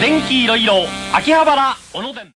電気いろいろ秋葉原小野店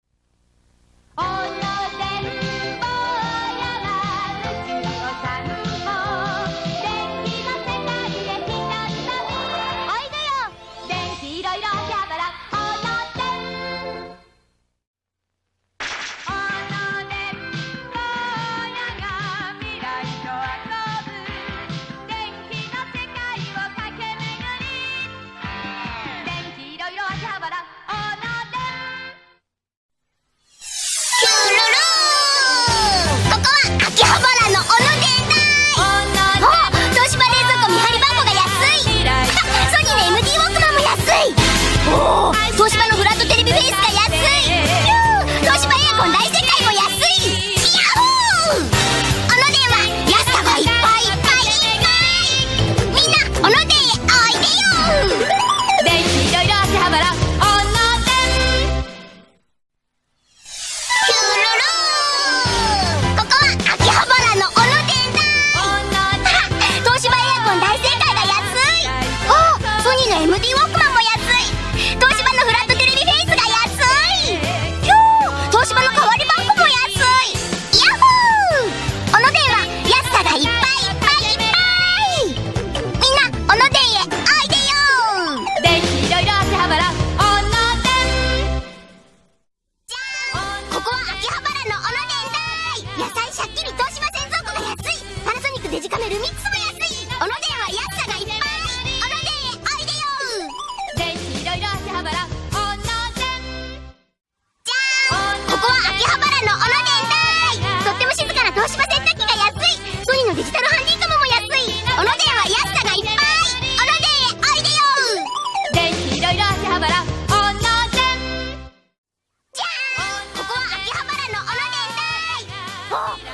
デジカメル3つも安いは安さがいっぱいおいでよいろいろ秋葉原じゃーんここは秋葉原のオのでだとっても静かな東芝洗濯機が安いソニーのデジタルハンディカムも安いは安さがいっぱいおいでよ電気いろいろ秋葉原じゃーんここは秋葉原のい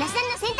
那須さんの選択